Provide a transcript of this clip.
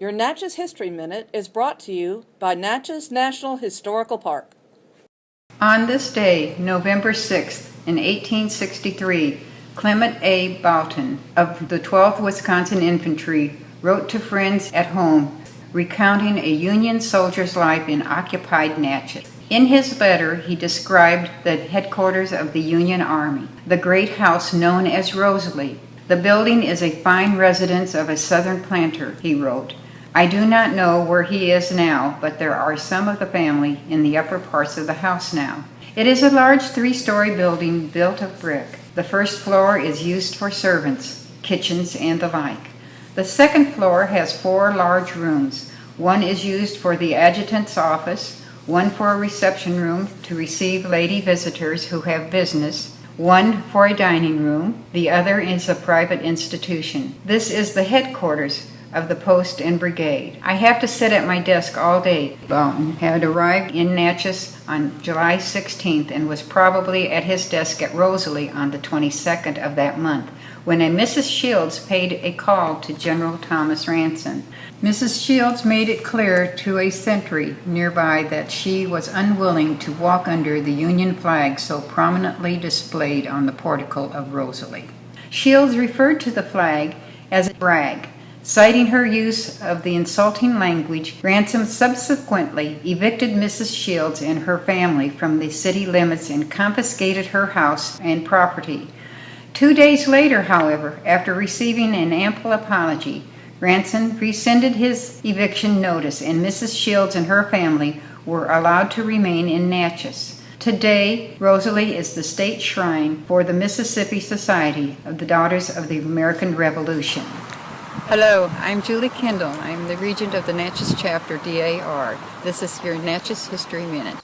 Your Natchez History Minute is brought to you by Natchez National Historical Park. On this day, November 6th, in 1863, Clement A. Boughton of the 12th Wisconsin Infantry wrote to friends at home recounting a Union soldier's life in occupied Natchez. In his letter, he described the headquarters of the Union Army, the great house known as Rosalie. The building is a fine residence of a Southern planter, he wrote. I do not know where he is now, but there are some of the family in the upper parts of the house now. It is a large three story building built of brick. The first floor is used for servants, kitchens, and the like. The second floor has four large rooms. One is used for the adjutant's office, one for a reception room to receive lady visitors who have business, one for a dining room, the other is a private institution. This is the headquarters of the post and brigade. I have to sit at my desk all day. Boughton had arrived in Natchez on July 16th and was probably at his desk at Rosalie on the 22nd of that month when a Mrs. Shields paid a call to General Thomas Ransom. Mrs. Shields made it clear to a sentry nearby that she was unwilling to walk under the Union flag so prominently displayed on the portico of Rosalie. Shields referred to the flag as a brag Citing her use of the insulting language, Ransom subsequently evicted Mrs. Shields and her family from the city limits and confiscated her house and property. Two days later, however, after receiving an ample apology, Ransom rescinded his eviction notice and Mrs. Shields and her family were allowed to remain in Natchez. Today, Rosalie is the state shrine for the Mississippi Society of the Daughters of the American Revolution. Hello, I'm Julie Kendall. I'm the Regent of the Natchez Chapter DAR. This is your Natchez History Minute.